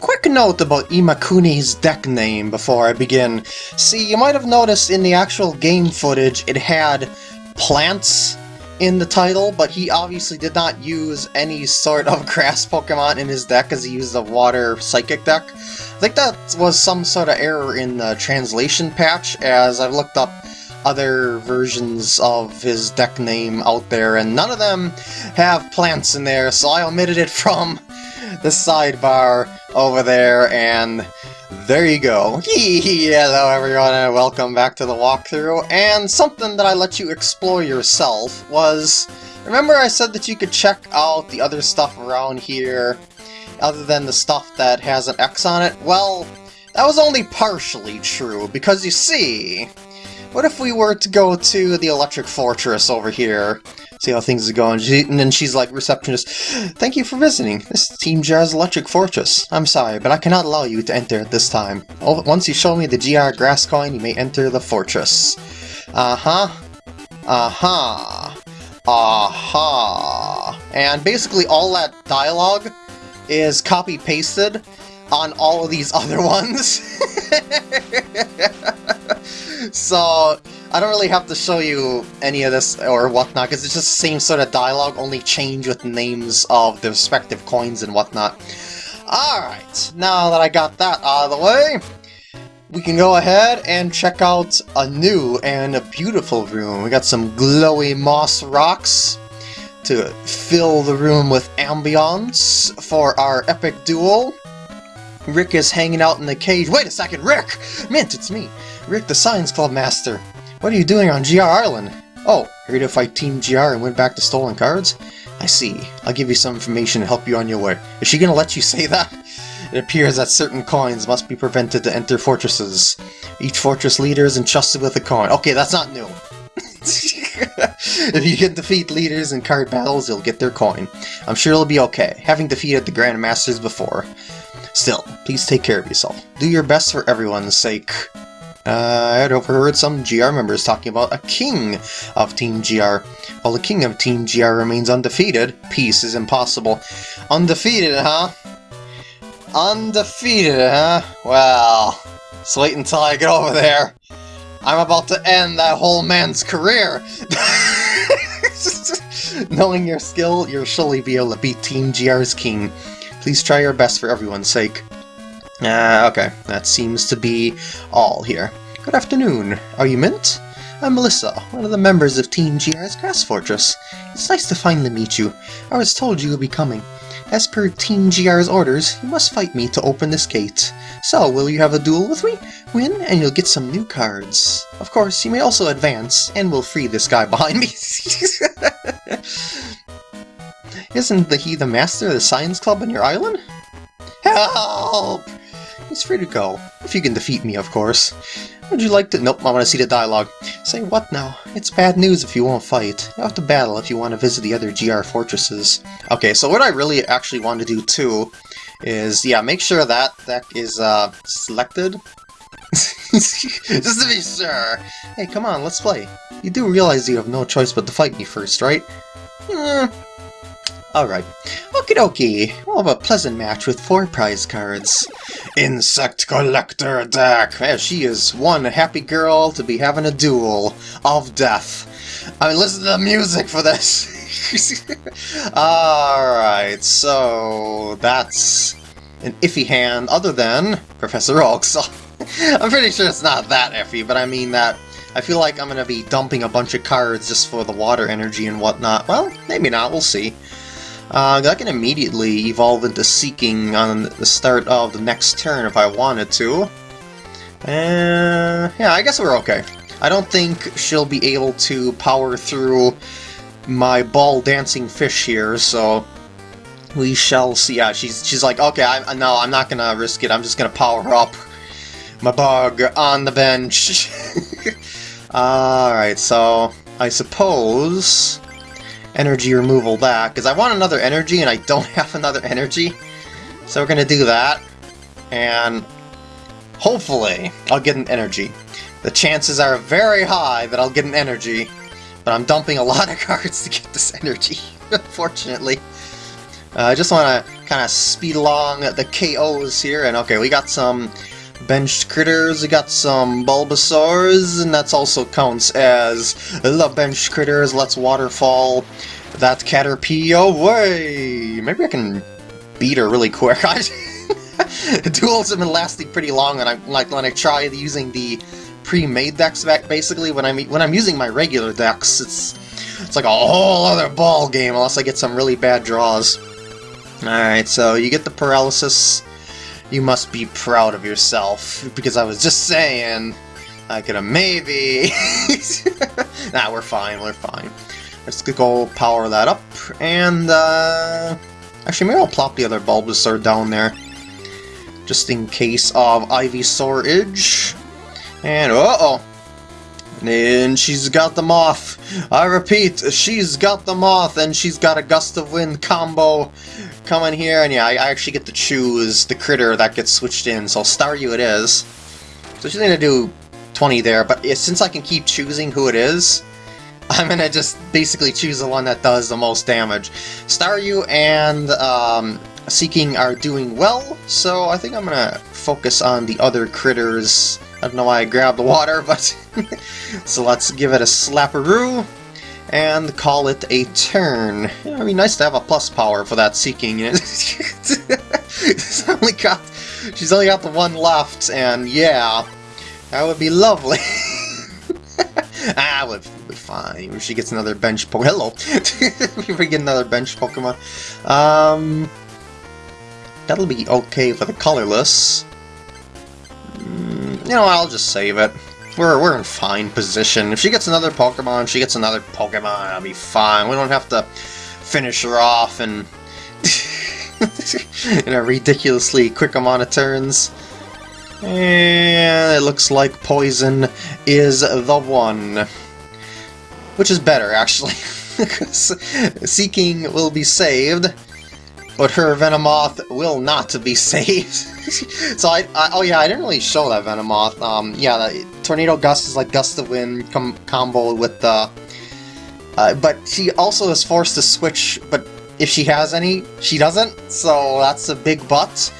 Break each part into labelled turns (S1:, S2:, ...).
S1: quick note about Imakuni's deck name before I begin. See, you might have noticed in the actual game footage it had plants in the title, but he obviously did not use any sort of grass Pokemon in his deck as he used a water psychic deck. I think that was some sort of error in the translation patch, as I've looked up other versions of his deck name out there, and none of them have plants in there, so I omitted it from the sidebar over there, and there you go. Hello everyone and welcome back to the walkthrough, and something that I let you explore yourself was... Remember I said that you could check out the other stuff around here, other than the stuff that has an X on it? Well, that was only partially true, because you see, what if we were to go to the Electric Fortress over here? See how things are going. She, and then she's like, receptionist, Thank you for visiting. This is Team GR's Electric Fortress. I'm sorry, but I cannot allow you to enter at this time. Oh, once you show me the GR grass coin, you may enter the fortress. Uh-huh. Uh-huh. Uh-huh. And basically all that dialogue is copy-pasted on all of these other ones. so I don't really have to show you any of this or whatnot, because it's just the same sort of dialogue, only change with names of the respective coins and whatnot. Alright, now that I got that out of the way, we can go ahead and check out a new and a beautiful room. We got some glowy moss rocks to fill the room with ambiance for our epic duel. Rick is hanging out in the cage. Wait a second, Rick! Mint, it's me. Rick, the Science Club Master. What are you doing on GR Island? Oh, here to fight Team GR and win back the stolen cards? I see. I'll give you some information to help you on your way. Is she gonna let you say that? It appears that certain coins must be prevented to enter fortresses. Each fortress leader is entrusted with a coin. Okay, that's not new. if you can defeat leaders in card battles, you'll get their coin. I'm sure it'll be okay, having defeated the Grandmasters before. Still, please take care of yourself. Do your best for everyone's sake. Uh, I had overheard some GR members talking about a king of Team GR. While the king of Team GR remains undefeated, peace is impossible. Undefeated, huh? Undefeated, huh? Well, just wait until I get over there. I'm about to end that whole man's career! Knowing your skill, you'll surely be able to beat Team GR's king. Please try your best for everyone's sake. Ah, uh, okay. That seems to be all here. Good afternoon. Are you Mint? I'm Melissa, one of the members of Team GR's Grass Fortress. It's nice to finally meet you. I was told you would be coming. As per Team GR's orders, you must fight me to open this gate. So, will you have a duel with me? Win, and you'll get some new cards. Of course, you may also advance, and we'll free this guy behind me. Isn't the he the master of the science club on your island? Help! He's free to go, if you can defeat me, of course. Would you like to- Nope, I want to see the dialogue. Say what now? It's bad news if you won't fight. You have to battle if you want to visit the other GR fortresses. Okay, so what I really actually want to do too is, yeah, make sure that deck is uh, selected. Just to be sure. Hey, come on, let's play. You do realize you have no choice but to fight me first, right? Hmm, Alright. Okie dokie. We'll have a pleasant match with four prize cards. Insect Collector deck! She is one happy girl to be having a duel of death. I mean, listen to the music for this! Alright, so that's an iffy hand other than Professor Oak, so I'm pretty sure it's not that iffy, but I mean that I feel like I'm gonna be dumping a bunch of cards just for the water energy and whatnot. Well, maybe not, we'll see. Uh, I can immediately evolve into Seaking on the start of the next turn if I wanted to. And yeah, I guess we're okay. I don't think she'll be able to power through my ball dancing fish here, so we shall see. Yeah, she's she's like, okay, I no, I'm not gonna risk it. I'm just gonna power up my bug on the bench. All right, so I suppose energy removal that, because I want another energy and I don't have another energy. So we're going to do that, and hopefully I'll get an energy. The chances are very high that I'll get an energy, but I'm dumping a lot of cards to get this energy, unfortunately. Uh, I just want to kind of speed along the KOs here, and okay, we got some benched critters, we got some Bulbasaurs, and that's also counts as the benched critters. Let's waterfall that Caterpie away! Maybe I can beat her really quick. Duels have been lasting pretty long, and I like when I try using the pre-made decks back basically when I'm when I'm using my regular decks it's it's like a whole other ball game unless I get some really bad draws. Alright, so you get the paralysis. You must be proud of yourself because I was just saying I could have maybe Nah, we're fine, we're fine. Let's go power that up and uh actually maybe I'll plop the other Bulbasaur down there just in case of Ivysaur Edge. And uh-oh. And she's got the moth. I repeat, she's got the moth, and she's got a gust of wind combo coming here. And yeah, I, I actually get to choose the critter that gets switched in. So Staryu it is. So she's gonna do 20 there, but since I can keep choosing who it is, I'm gonna just basically choose the one that does the most damage. Staryu and um, Seaking are doing well, so I think I'm gonna focus on the other critters I don't know why I grabbed the water, but... so let's give it a slapperoo and call it a turn. Yeah, it'd be nice to have a plus power for that Seaking. she's, only got, she's only got the one left, and yeah, that would be lovely. ah, would be fine. If she gets another bench Pokemon. Hello! if we get another bench Pokemon. Um, that'll be okay for the colorless you know, I'll just save it. We're, we're in fine position. If she gets another Pokemon, she gets another Pokemon, I'll be fine. We don't have to finish her off in, in a ridiculously quick amount of turns. And it looks like Poison is the one. Which is better, actually. because Seaking will be saved, but her Venomoth will not be saved. so I, I, oh yeah, I didn't really show that Venomoth. Um, yeah, Tornado Gust is like Gust of Wind com combo with the... Uh, but she also is forced to switch, but if she has any, she doesn't, so that's a big but.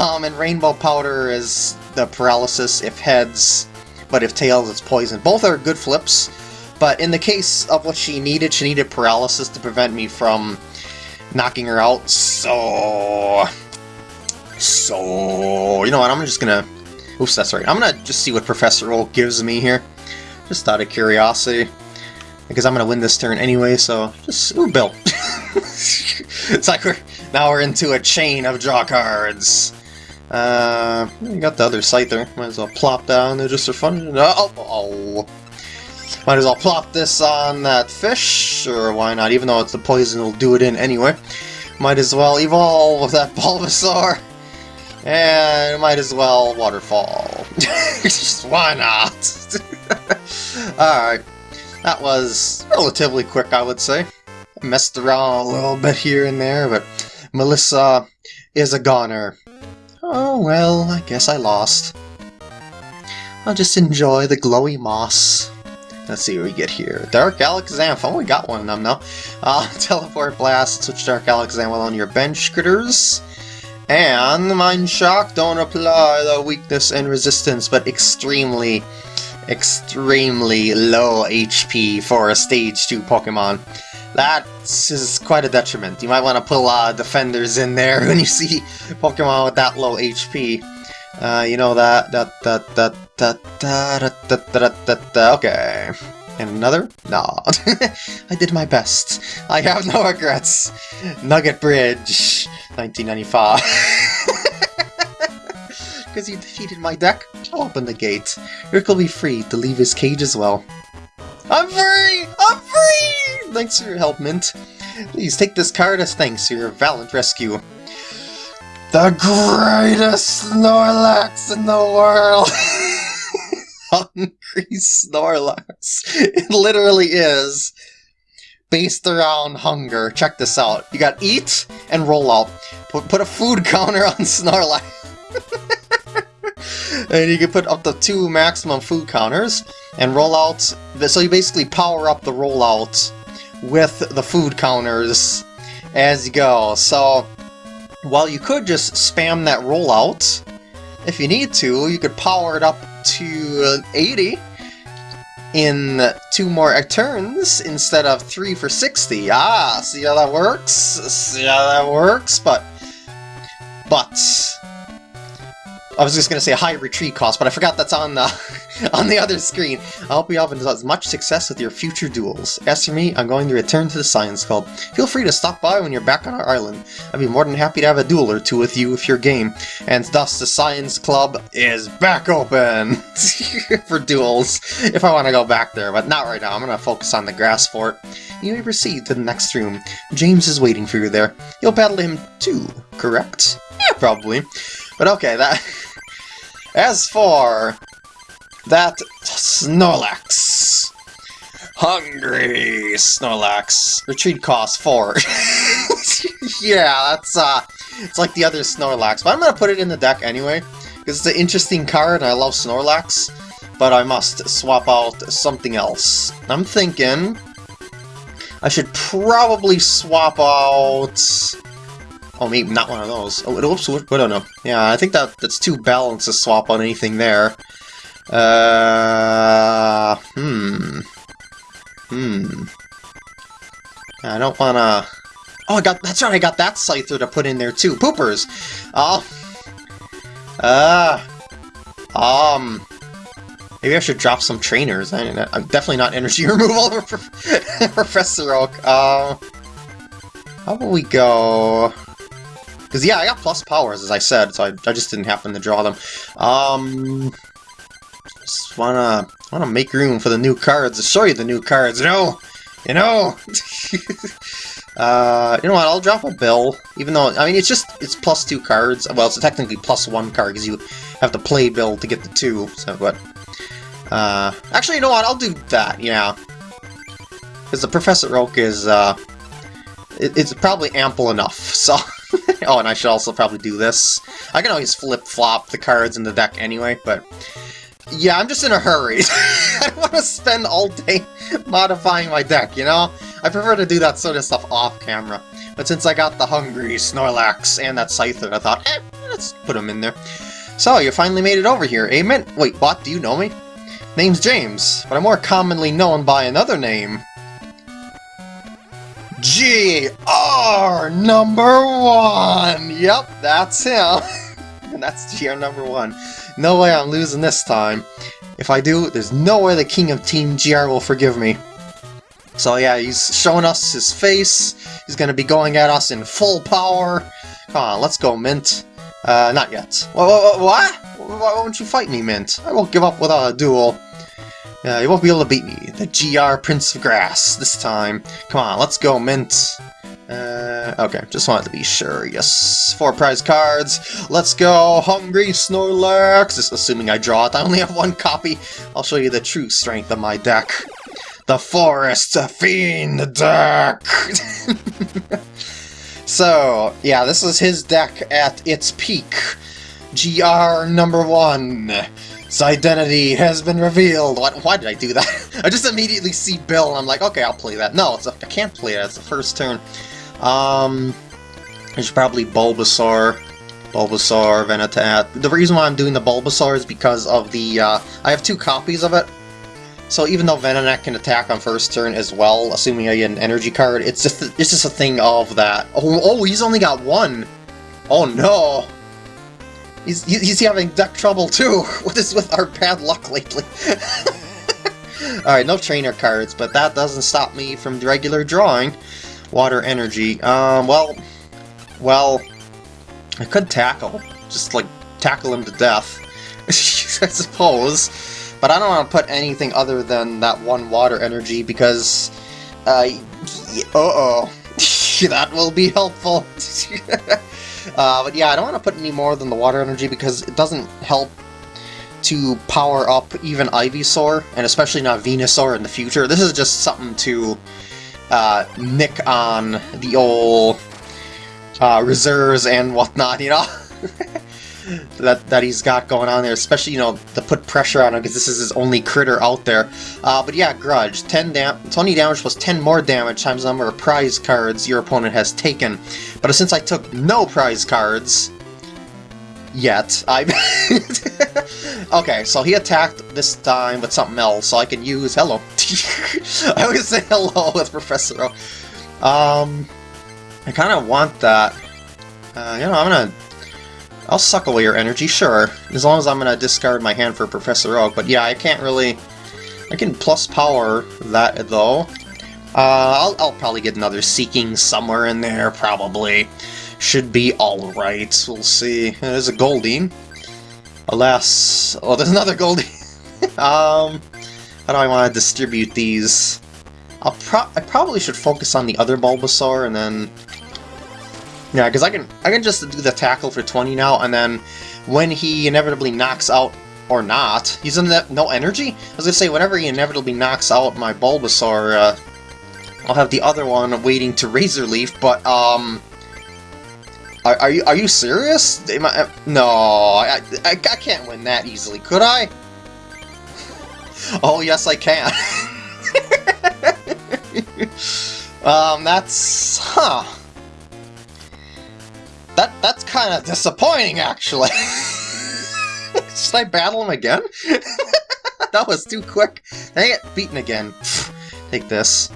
S1: Um, and Rainbow Powder is the paralysis if heads, but if tails it's poison. Both are good flips, but in the case of what she needed, she needed paralysis to prevent me from knocking her out, so... So... You know what, I'm just gonna... Oops, that's right. I'm gonna just see what Professor Oak gives me here. Just out of curiosity. Because I'm gonna win this turn anyway, so... Just... Ooh, Bill. it's like we're... Now we're into a chain of draw cards. Uh, we got the other Scyther. Might as well plop down there just for fun. Oh, oh. Might as well plop this on that fish, or why not, even though it's the poison will do it in anyway. Might as well evolve with that Bulbasaur. And might as well waterfall. Just why not? Alright. That was relatively quick, I would say. Messed around a little bit here and there, but Melissa is a goner. Oh well, I guess I lost. I'll just enjoy the glowy moss. Let's see what we get here. Dark Alakazam. Oh, we got one of them now. Uh, Teleport Blast. Switch Dark Alakazam on your bench critters. And Mind Shock. Don't apply the weakness and resistance, but extremely, extremely low HP for a Stage 2 Pokemon. That is quite a detriment. You might want to put a lot of defenders in there when you see Pokemon with that low HP. Uh, you know that, that, that, that, that, that, that, that, that, that, okay. And another? No. I did my best. I have no regrets. Nugget Bridge, 1995. Because you defeated my deck, I'll open the gate. Rick will be free to leave his cage as well. I'm free! I'm free! Thanks for your help, Mint. Please take this card as thanks for your valiant rescue. The greatest Snorlax in the world! Hungry Snorlax. It literally is based around hunger. Check this out. You got eat and roll out. Put, put a food counter on Snorlax. and you can put up to two maximum food counters and roll out. So you basically power up the rollout with the food counters as you go. So while you could just spam that rollout. If you need to, you could power it up to 80 in two more turns instead of three for 60. Ah, see how that works? See how that works? But, but, I was just gonna say high retreat cost, but I forgot that's on the uh, on the other screen. I hope you all have as much success with your future duels. As for me, I'm going to return to the Science Club. Feel free to stop by when you're back on our island. I'd be more than happy to have a duel or two with you if you're game. And thus, the Science Club is back open for duels, if I want to go back there, but not right now. I'm to focus on the grass fort. You may proceed to the next room. James is waiting for you there. You'll battle him too, correct? Yeah, probably. But okay, that... As for that Snorlax. Hungry Snorlax. Retreat cost 4. yeah, that's uh it's like the other Snorlax, but I'm gonna put it in the deck anyway, because it's an interesting card and I love Snorlax, but I must swap out something else. I'm thinking I should probably swap out Oh, maybe not one of those. Oh, it oops, I don't know. Yeah, I think that that's too balanced to swap on anything there. Uh, hmm. Hmm. I don't wanna... Oh, I got, that's right, I got that Scyther to put in there too. Poopers! Oh. Uh. Um. Maybe I should drop some trainers. I, am definitely not energy removal Professor Oak. Uh, how about we go... Because, yeah, I got plus powers, as I said, so I, I just didn't happen to draw them. Um, just wanna, wanna make room for the new cards, to show you the new cards, you know? You know? uh, you know what, I'll drop a bill, even though, I mean, it's just, it's plus two cards. Well, it's technically plus one card, because you have to play bill to get the two, so, but... Uh, actually, you know what, I'll do that, yeah. Because the Professor Oak is, uh, it, it's probably ample enough, so... oh, and I should also probably do this. I can always flip-flop the cards in the deck anyway, but... Yeah, I'm just in a hurry. I don't want to spend all day modifying my deck, you know? I prefer to do that sort of stuff off-camera. But since I got the Hungry, Snorlax, and that Scyther, I thought, eh, let's put them in there. So, you finally made it over here, Amen? Wait, what? Do you know me? Name's James, but I'm more commonly known by another name. GR number one! Yep, that's him. and that's GR number one. No way I'm losing this time. If I do, there's no way the king of Team GR will forgive me. So yeah, he's showing us his face. He's gonna be going at us in full power. Come on, let's go, Mint. Uh, not yet. What? What? Why won't you fight me, Mint? I won't give up without a duel. Uh, you won't be able to beat me. The GR Prince of Grass, this time. Come on, let's go, Mint. Uh, okay, just wanted to be sure. Yes, four prize cards. Let's go, Hungry Snorlax. Just assuming I draw it. I only have one copy. I'll show you the true strength of my deck. The Forest Fiend deck! so, yeah, this is his deck at its peak. GR number one. Its identity has been revealed. What, why did I do that? I just immediately see Bill and I'm like, okay, I'll play that. No, it's I can't play it. It's the first turn. Um, there's probably Bulbasaur. Bulbasaur, Venonat. The reason why I'm doing the Bulbasaur is because of the, uh, I have two copies of it. So even though Venonat can attack on first turn as well, assuming I get an energy card, it's just it's just a thing of that. Oh, oh he's only got one. Oh no. He's, he's having duck trouble too. What is with our bad luck lately? Alright, no trainer cards, but that doesn't stop me from regular drawing. Water energy. Um, well... Well... I could tackle. Just, like, tackle him to death. I suppose. But I don't want to put anything other than that one water energy because... Uh, uh-oh. that will be helpful. Uh, but yeah, I don't want to put any more than the water energy because it doesn't help to power up even Ivysaur, and especially not Venusaur in the future. This is just something to uh, nick on the old uh, reserves and whatnot, you know? that that he's got going on there, especially you know to put pressure on him because this is his only critter out there. Uh, but yeah, Grudge, 10 dam 20 damage plus 10 more damage times the number of prize cards your opponent has taken. But since I took no prize cards yet, I okay. So he attacked this time with something else, so I can use hello. I always say hello with Professor. Um, I kind of want that. Uh, you know, I'm gonna I'll suck away your energy, sure. As long as I'm gonna discard my hand for Professor Oak. But yeah, I can't really... I can plus power that, though. Uh, I'll, I'll probably get another Seaking somewhere in there, probably. Should be alright, we'll see. There's a Goldeen. Alas... Oh, there's another Goldeen! um... How do I want to distribute these? I'll pro I probably should focus on the other Bulbasaur and then yeah, because I can I can just do the tackle for 20 now, and then when he inevitably knocks out or not, he's in that no energy. I was gonna say whenever he inevitably knocks out my Bulbasaur, uh, I'll have the other one waiting to Razor Leaf. But um, are, are you are you serious? I, uh, no, I, I I can't win that easily, could I? Oh yes, I can. um, that's huh. That that's kind of disappointing, actually. Should I battle him again? that was too quick. I get beaten again? Take this.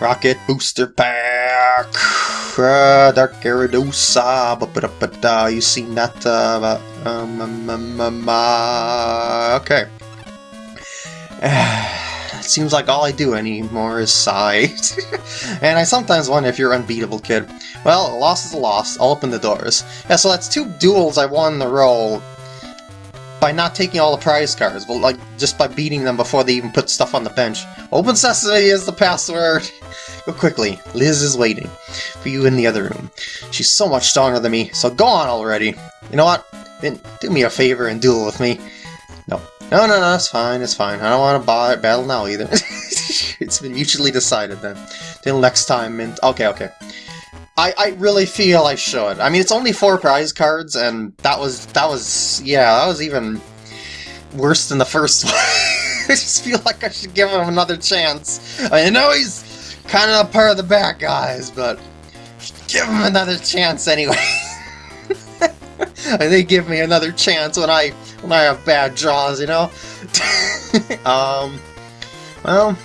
S1: Rocket Booster Pack! Uh, Dark Gyarados. -ba you seen that? Uh, um, um, um, um uh, okay. Seems like all I do anymore is sigh. and I sometimes wonder if you're unbeatable, kid. Well, a loss is a loss. I'll open the doors. Yeah, so that's two duels I won in a row by not taking all the prize cards, but like just by beating them before they even put stuff on the bench. Open Sesame is the password! Go quickly, Liz is waiting for you in the other room. She's so much stronger than me, so go on already. You know what? Then do me a favor and duel with me. No, no, no, it's fine, it's fine. I don't want to battle now either. it's been mutually decided then. Till next time, okay, okay. I, I really feel I should. I mean, it's only four prize cards, and that was, that was, yeah, that was even worse than the first one. I just feel like I should give him another chance. I know he's kind of a part of the bad guys, but give him another chance anyway. they give me another chance when I when I have bad draws, you know? um, well,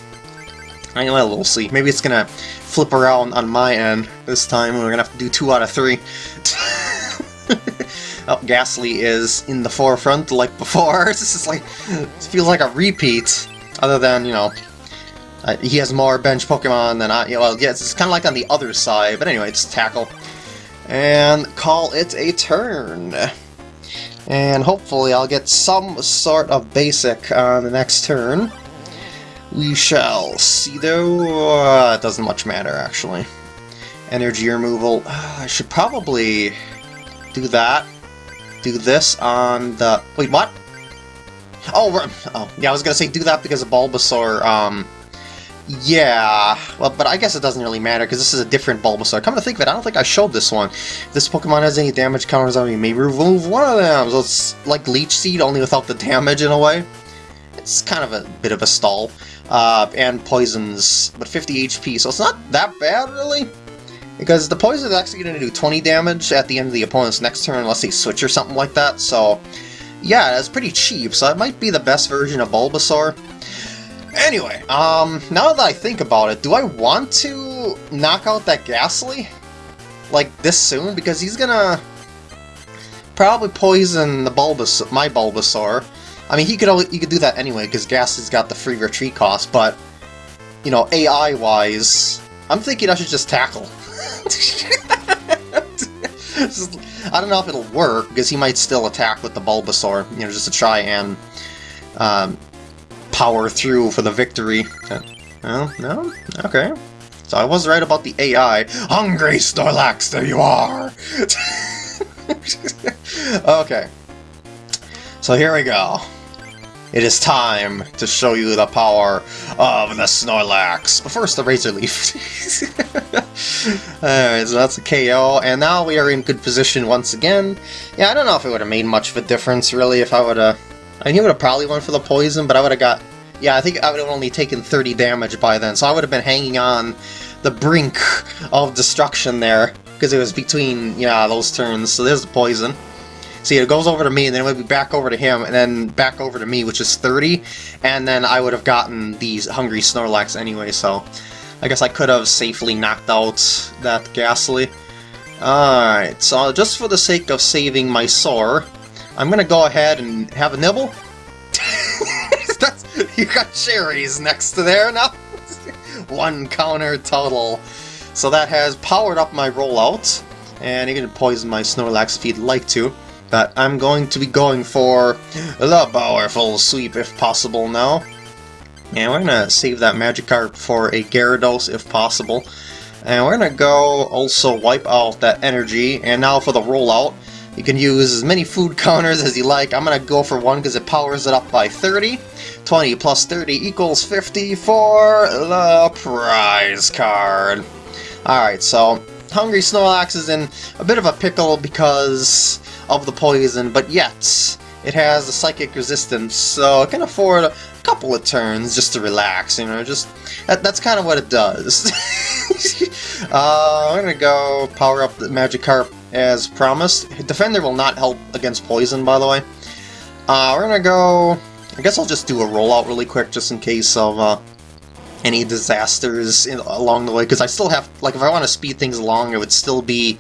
S1: I know we'll see. Maybe it's gonna flip around on my end this time, we're gonna have to do two out of three. oh, Gastly is in the forefront like before. This is like, it feels like a repeat, other than, you know, uh, he has more bench Pokemon than I, well, yes, it's kind of like on the other side, but anyway, it's Tackle. And call it a turn. And hopefully I'll get some sort of basic on the next turn. We shall see though. Uh, it doesn't much matter actually. Energy removal. I should probably do that. Do this on the... Wait, what? Oh, oh, yeah, I was gonna say do that because of Bulbasaur, um, yeah, well, but I guess it doesn't really matter because this is a different Bulbasaur. Come to think of it, I don't think I showed this one. If this Pokemon has any damage counters on me, maybe remove one of them. So it's like Leech Seed, only without the damage in a way. It's kind of a bit of a stall. Uh, and poisons, but 50 HP, so it's not that bad, really. Because the poison is actually going to do 20 damage at the end of the opponent's next turn unless they switch or something like that, so... Yeah, it's pretty cheap, so it might be the best version of Bulbasaur. Anyway, um, now that I think about it, do I want to knock out that Gastly? Like, this soon? Because he's gonna probably poison the Bulbas my Bulbasaur. I mean, he could he could do that anyway, because Gastly's got the free retreat cost, but, you know, AI-wise, I'm thinking I should just tackle. I don't know if it'll work, because he might still attack with the Bulbasaur, you know, just to try and um, power through for the victory. Oh, no? Okay. So I was right about the AI. Hungry Snorlax, there you are! okay. So here we go. It is time to show you the power of the Snorlax. But first, the Razor Leaf. Alright, so that's a KO, and now we are in good position once again. Yeah, I don't know if it would have made much of a difference, really, if I would have... I he would have probably went for the poison, but I would have got... Yeah, I think I would have only taken 30 damage by then, so I would have been hanging on the brink of destruction there, because it was between, yeah, those turns. So there's the poison. See, it goes over to me, and then it would be back over to him, and then back over to me, which is 30, and then I would have gotten these Hungry Snorlax anyway, so I guess I could have safely knocked out that Gastly. Alright, so just for the sake of saving my sore, I'm gonna go ahead and have a nibble. You got cherries next to there now. One counter total. So that has powered up my rollout, and you can poison my Snorlax if you'd like to. But I'm going to be going for the powerful sweep if possible now. And we're gonna save that Magikarp for a Gyarados if possible. And we're gonna go also wipe out that energy, and now for the rollout, you can use as many food counters as you like. I'm gonna go for one because it powers it up by 30. 20 plus 30 equals 50 for the prize card. Alright, so Hungry Snorlax is in a bit of a pickle because of the poison, but yet it has a psychic resistance, so it can afford a couple of turns just to relax, you know, just... That, that's kind of what it does. uh, I'm gonna go power up the Magikarp as promised. Defender will not help against poison, by the way. Uh, we're gonna go... I guess I'll just do a rollout really quick, just in case of uh, any disasters in, along the way, because I still have... Like, if I want to speed things along, it would still be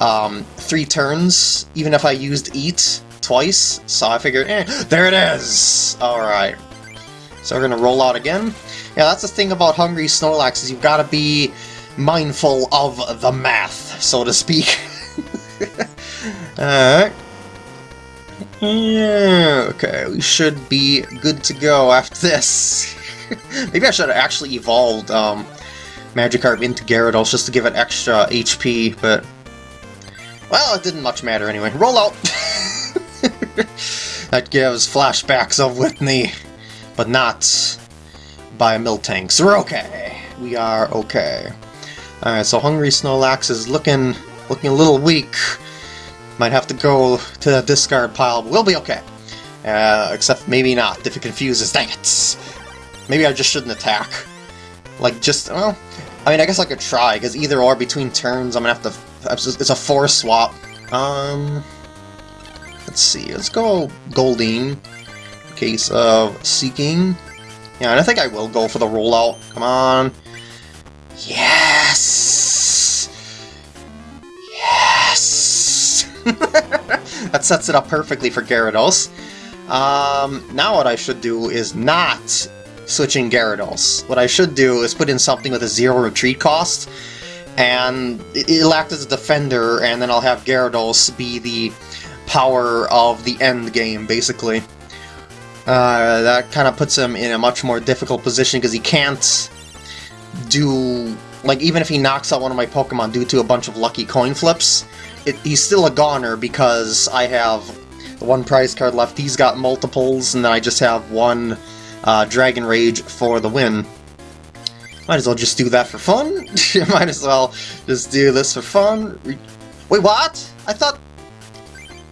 S1: um, three turns, even if I used Eat twice, so I figured, eh, there it is! Alright. So we're gonna roll out again. Yeah, that's the thing about Hungry Snorlax, is you've gotta be mindful of the math, so to speak. Alright. Yeah, okay, we should be good to go after this. Maybe I should have actually evolved um, Magikarp into Gyarados just to give it extra HP, but well, it didn't much matter anyway. Roll out! that gives flashbacks of Whitney, but not by a Miltank. So we're okay. We are okay. Alright, so Hungry Snorlax is looking looking a little weak. Might have to go to the discard pile, but we'll be okay. Uh, except maybe not, if it confuses. Dang it! Maybe I just shouldn't attack. Like, just, well, I mean, I guess I could try, because either or between turns, I'm gonna have to it's a force swap. Um, let's see. Let's go Goldeen. Case of Seaking. Yeah, and I think I will go for the rollout. Come on. Yes! That sets it up perfectly for Gyarados. Um, now what I should do is not switching Gyarados. What I should do is put in something with a zero retreat cost, and it'll act as a defender, and then I'll have Gyarados be the power of the end game, basically. Uh, that kind of puts him in a much more difficult position because he can't do... Like, even if he knocks out one of my Pokemon due to a bunch of lucky coin flips, it, he's still a goner because I have the one prize card left. He's got multiples, and then I just have one uh, Dragon Rage for the win. Might as well just do that for fun. Might as well just do this for fun. Wait, what? I thought...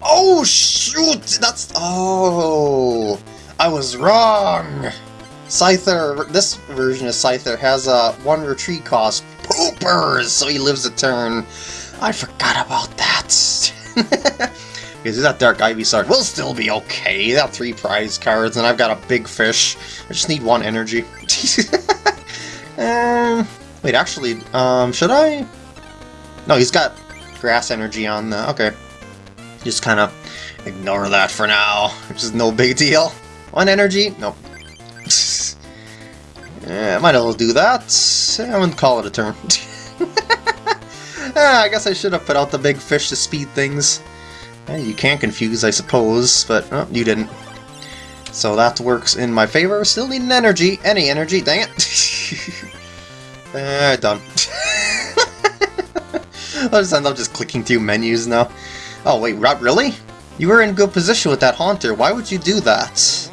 S1: Oh, shoot! That's... Oh... I was wrong! Scyther, this version of Scyther has a one retreat cost. Poopers! So he lives a turn. I forgot about that. Because that Dark Ivysaur will still be okay. That three prize cards, and I've got a big fish. I just need one energy. Um, wait, actually, um, should I? No, he's got grass energy on the... Okay. Just kind of ignore that for now, which is no big deal. One energy? Nope. yeah, might as well do that. I wouldn't call it a turn. ah, I guess I should have put out the big fish to speed things. Eh, you can't confuse, I suppose, but oh, you didn't. So that works in my favor. Still need an energy. Any energy, dang it. uh, done. I'll just end up just clicking through menus now. Oh wait, really? You were in good position with that Haunter. Why would you do that?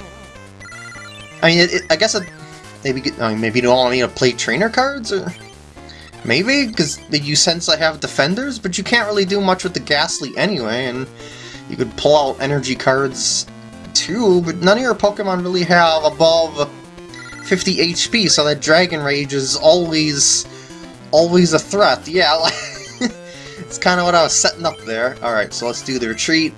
S1: I mean, it, it, I guess it, maybe I mean, maybe you don't want me to play trainer cards, or maybe because you sense I have defenders, but you can't really do much with the Gastly anyway, and you could pull out energy cards too, but none of your Pokemon really have above 50 HP, so that Dragon Rage is always, always a threat. Yeah, like, it's kind of what I was setting up there. Alright, so let's do the retreat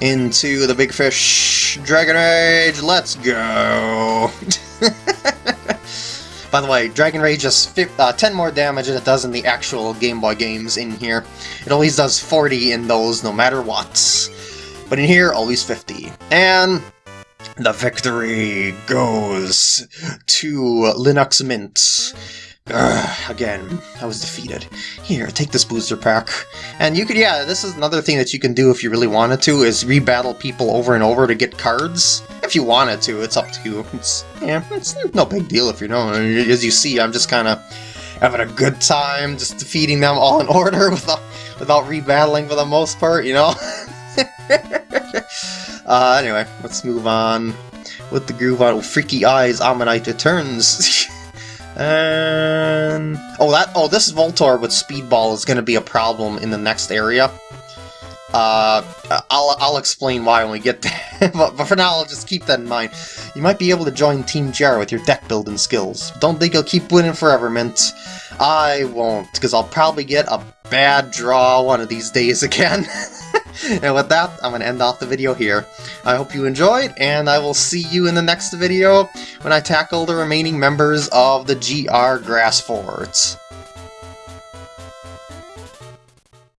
S1: into the Big Fish Dragon Rage. Let's go! By the way, Dragon Rage does uh, 10 more damage than it does in the actual Game Boy games in here. It always does 40 in those no matter what. But in here, always 50. And the victory goes to Linux Mint. Ugh, again, I was defeated. Here, take this booster pack. And you could, yeah, this is another thing that you can do if you really wanted to, is rebattle people over and over to get cards. If you wanted to, it's up to you. It's, yeah, it's no big deal if you don't. As you see, I'm just kind of having a good time, just defeating them all in order without, without rebattling for the most part, you know? uh, anyway, let's move on with the groove on Freaky Eyes Ammonite returns. And oh, that oh, this Voltorb with Speedball is going to be a problem in the next area. Uh, I'll I'll explain why when we get there. but, but for now, I'll just keep that in mind. You might be able to join Team GR with your deck building skills. Don't think you'll keep winning forever, Mint. I won't, because I'll probably get a bad draw one of these days again. and with that, I'm going to end off the video here. I hope you enjoyed, and I will see you in the next video when I tackle the remaining members of the GR Grass Forts.